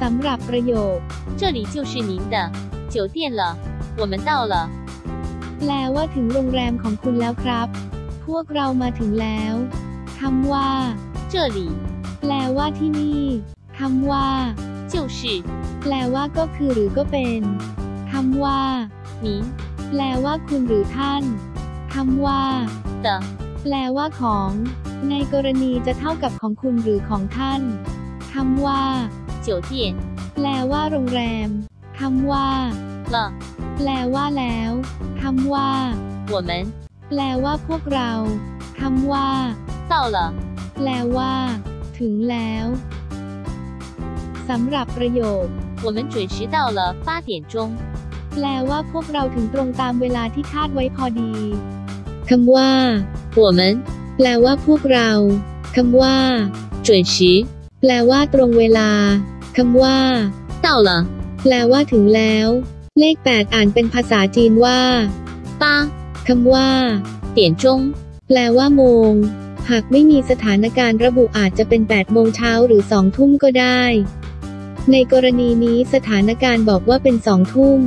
สำหรับประโยค 这里就是您的酒店了，我们到了。 แปลว่าถึงโรงแรมของคุณแล้วครับ พวกเรามาถึงแล้วคำว่า 这里 แปลว่าที่นี่คำว่า 就是 แปลว่าก็คือหรือก็เป็นคำว่า 您 แปลว่าคุณหรือท่านคำว่า 的 แปลว่าของ ในกรณีจะเท่ากับของคุณหรือของท่านคำว่า 酒店 แปลว่าโรงแรมคำว่า 了， แปลว่าแล้วคำว่า 我们 แปลว่าพวกเราคำว่า 到了。 แปลว่า ถึงแล้วสำหรับประโยค 我们准时到了八点钟。 แปลว่าพวกเราถึงตรงตามเวลาที่คาดไว้พอดีคำว่า 我们 แปลว่าพวกเราคำว่า 准时 แปลว่าตรงเวลา คำว่า到了แปลว่าถึงแล้ว เลข 8 อ่านเป็นภาษาจีนว่าปาคำว่าเตียนจงแปลว่าโมง หากไม่มีสถานการณ์ระบุอาจจะเป็น 8 โมงเช้าหรือ 2 ทุ่มก็ได้ ในกรณีนี้สถานการณ์บอกว่าเป็น 2 ทุ่ม